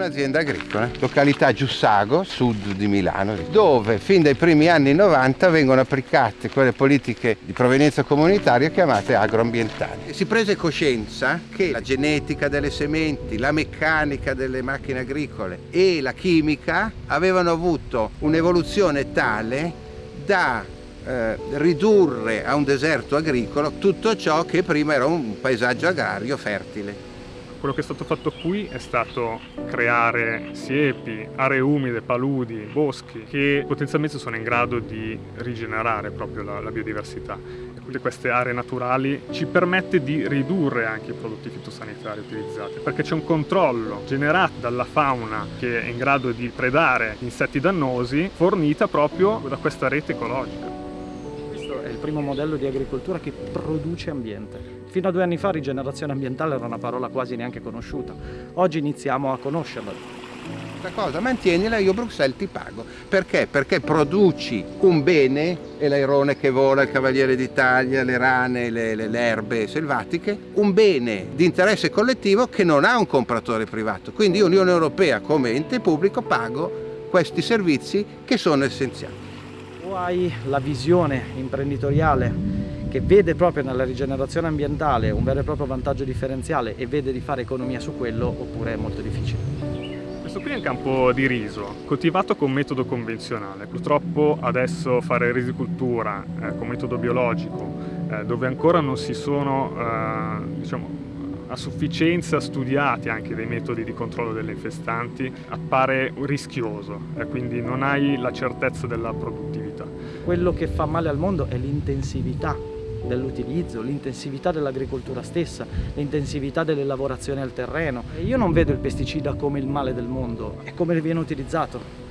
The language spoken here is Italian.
un'azienda agricola, località Giussago, sud di Milano, dove fin dai primi anni 90 vengono applicate quelle politiche di provenienza comunitaria chiamate agroambientali. Si prese coscienza che la genetica delle sementi, la meccanica delle macchine agricole e la chimica avevano avuto un'evoluzione tale da eh, ridurre a un deserto agricolo tutto ciò che prima era un paesaggio agrario fertile. Quello che è stato fatto qui è stato creare siepi, aree umide, paludi, boschi che potenzialmente sono in grado di rigenerare proprio la, la biodiversità. E queste aree naturali ci permette di ridurre anche i prodotti fitosanitari utilizzati perché c'è un controllo generato dalla fauna che è in grado di predare insetti dannosi fornita proprio da questa rete ecologica primo modello di agricoltura che produce ambiente. Fino a due anni fa rigenerazione ambientale era una parola quasi neanche conosciuta, oggi iniziamo a conoscerla questa cosa, mantienila io Bruxelles ti pago. Perché? Perché produci un bene, e l'airone che vola, il cavaliere d'Italia, le rane, le, le, le, erbe selvatiche, un bene di interesse collettivo che non ha un compratore privato. Quindi io Unione Europea come ente pubblico pago questi servizi che sono essenziali hai la visione imprenditoriale che vede proprio nella rigenerazione ambientale un vero e proprio vantaggio differenziale e vede di fare economia su quello oppure è molto difficile. Questo qui è un campo di riso, coltivato con metodo convenzionale. Purtroppo adesso fare risicultura eh, con metodo biologico, eh, dove ancora non si sono eh, diciamo, a sufficienza studiati anche dei metodi di controllo delle infestanti, appare rischioso e quindi non hai la certezza della produttività. Quello che fa male al mondo è l'intensività dell'utilizzo, l'intensività dell'agricoltura stessa, l'intensività delle lavorazioni al terreno. Io non vedo il pesticida come il male del mondo, è come viene utilizzato.